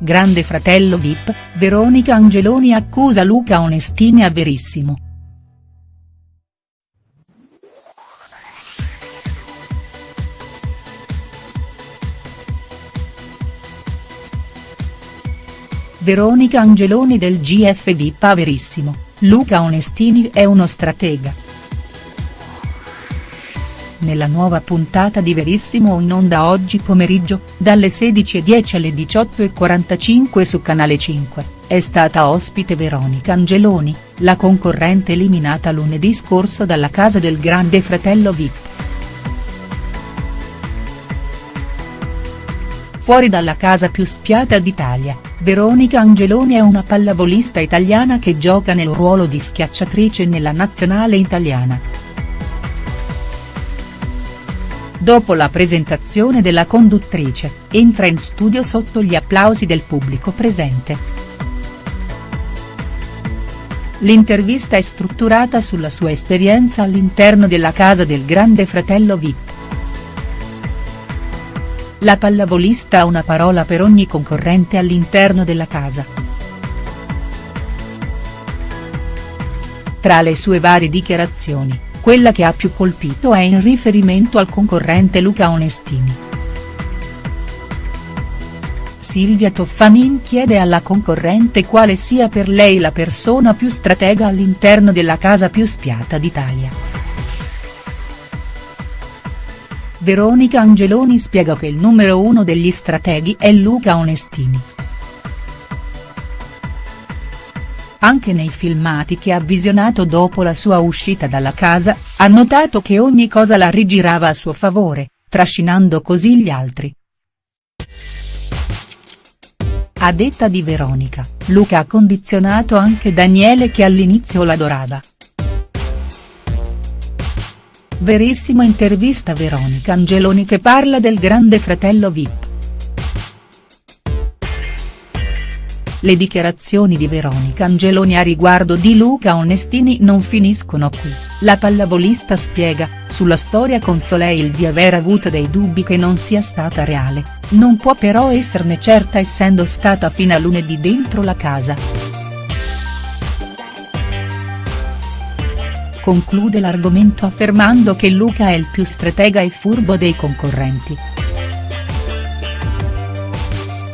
Grande fratello Vip, Veronica Angeloni accusa Luca Onestini a Verissimo. Veronica Angeloni del GF Vip a Verissimo, Luca Onestini è uno stratega nella nuova puntata di Verissimo in onda oggi pomeriggio, dalle 16.10 alle 18.45 su Canale 5, è stata ospite Veronica Angeloni, la concorrente eliminata lunedì scorso dalla casa del grande fratello Vip. Fuori dalla casa più spiata d'Italia, Veronica Angeloni è una pallavolista italiana che gioca nel ruolo di schiacciatrice nella nazionale italiana. Dopo la presentazione della conduttrice, entra in studio sotto gli applausi del pubblico presente. L'intervista è strutturata sulla sua esperienza all'interno della casa del grande fratello Vip. La pallavolista ha una parola per ogni concorrente all'interno della casa. Tra le sue varie dichiarazioni, quella che ha più colpito è in riferimento al concorrente Luca Onestini. Silvia Toffanin chiede alla concorrente quale sia per lei la persona più stratega all'interno della casa più spiata d'Italia. Veronica Angeloni spiega che il numero uno degli strateghi è Luca Onestini. Anche nei filmati che ha visionato dopo la sua uscita dalla casa, ha notato che ogni cosa la rigirava a suo favore, trascinando così gli altri. A detta di Veronica, Luca ha condizionato anche Daniele che all'inizio l'adorava. Verissimo intervista Veronica Angeloni che parla del grande fratello Vip. Le dichiarazioni di Veronica Angeloni a riguardo di Luca Onestini non finiscono qui, la pallavolista spiega, sulla storia con Soleil di aver avuto dei dubbi che non sia stata reale, non può però esserne certa essendo stata fino a lunedì dentro la casa. Conclude l'argomento affermando che Luca è il più stratega e furbo dei concorrenti.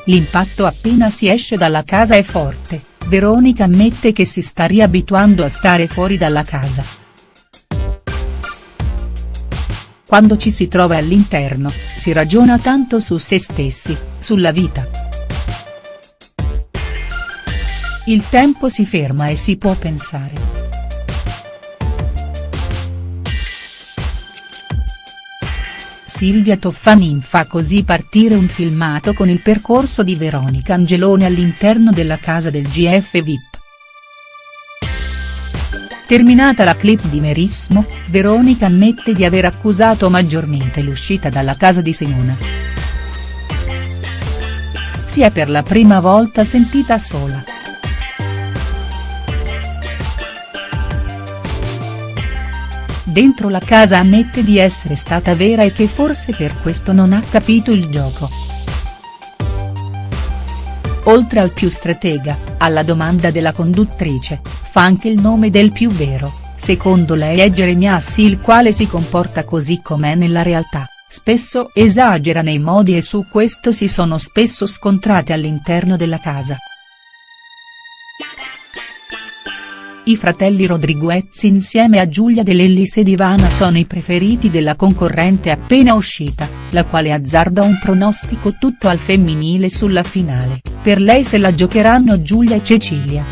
L'impatto appena si esce dalla casa è forte, Veronica ammette che si sta riabituando a stare fuori dalla casa. Quando ci si trova all'interno, si ragiona tanto su se stessi, sulla vita. Il tempo si ferma e si può pensare. Silvia Toffanin fa così partire un filmato con il percorso di Veronica Angeloni all'interno della casa del GF Vip. Terminata la clip di Merismo, Veronica ammette di aver accusato maggiormente l'uscita dalla casa di Simona. Si è per la prima volta sentita sola. Dentro la casa ammette di essere stata vera e che forse per questo non ha capito il gioco. Oltre al più stratega, alla domanda della conduttrice, fa anche il nome del più vero, secondo lei è Jeremiassi il quale si comporta così com'è nella realtà, spesso esagera nei modi e su questo si sono spesso scontrate all'interno della casa. I fratelli Rodriguez insieme a Giulia Dell'Ellis ed Ivana sono i preferiti della concorrente appena uscita, la quale azzarda un pronostico tutto al femminile sulla finale, per lei se la giocheranno Giulia e Cecilia.